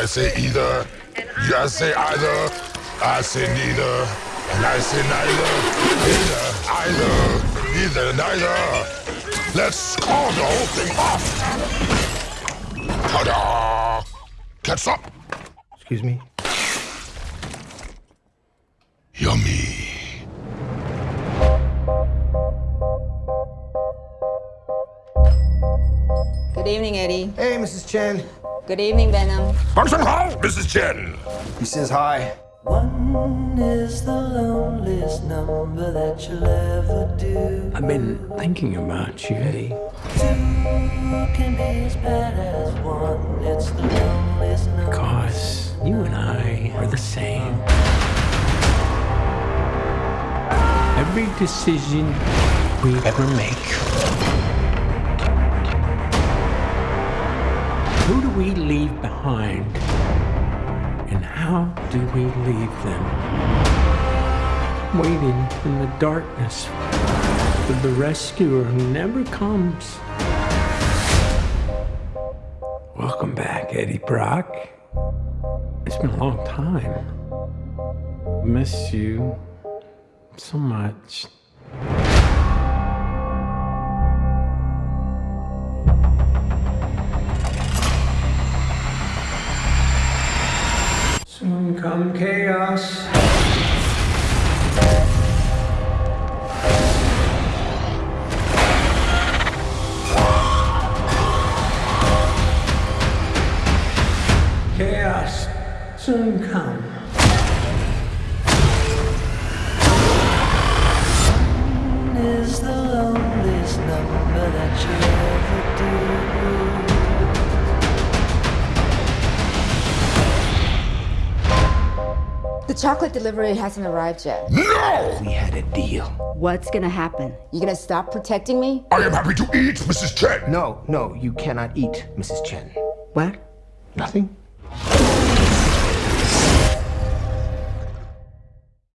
I say either. You say either. I say neither. And I say neither. Neither. Either. Neither. Neither. Let's call the whole thing off. Ta-da! Catch up. Excuse me? Yummy. Good evening, Eddie. Hey, Mrs. Chen. Good evening, Venom. Function how, Mrs. Chen? He says hi. One is the loneliest number that you'll ever do. I've been thinking about you, Eddie. Two can be as bad as one. It's the loneliest number. Because you and I are the same. Every decision we ever make. Who do we leave behind? And how do we leave them? Waiting in the darkness for the rescuer who never comes. Welcome back, Eddie Brock. It's been a long time. Miss you so much. Come chaos. Chaos soon come. Is the loneliest number that you'll The chocolate delivery hasn't arrived yet. No! We had a deal. What's gonna happen? You gonna stop protecting me? I am happy to eat, Mrs. Chen. No, no, you cannot eat, Mrs. Chen. What? Nothing?